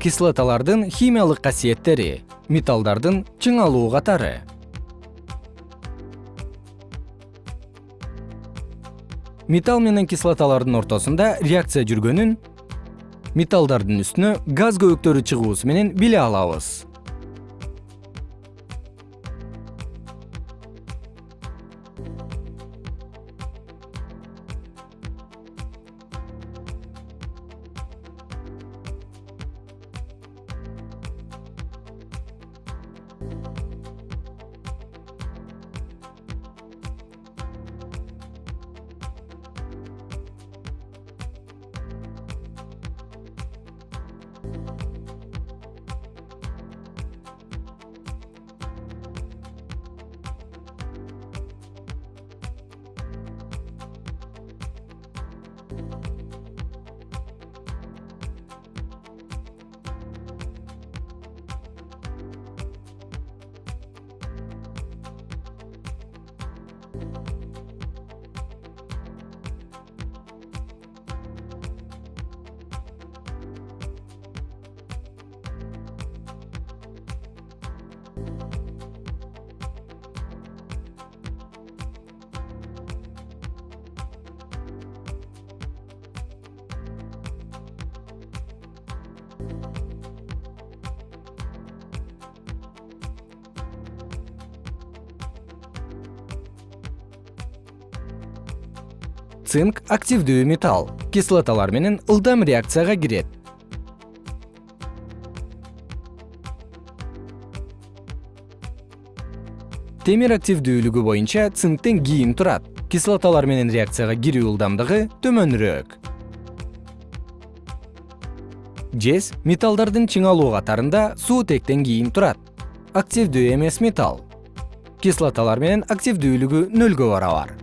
кислоталардын химиялык касиеттери металлдардын чыңалуу катары. Металл менен кислоталардын ортосунда реакция жүргөнүн металлдардын үстүнө газ көбүктөрү чыгуусу менен биле алабыз цинк активдүү металл. Кислоталар менен ылдам реакцияга кирет. Темир активдүүлүгү боюнча цинктен кийин турат. Кислоталар менен реакцияга кирүү ылдамдыгы төмөнүрөөк жез металлдардын чыңалуу катарында суутектен кийин турат. Активдүү эмес металл. Кислоталар менен активдүүлүгү нөлгө барабар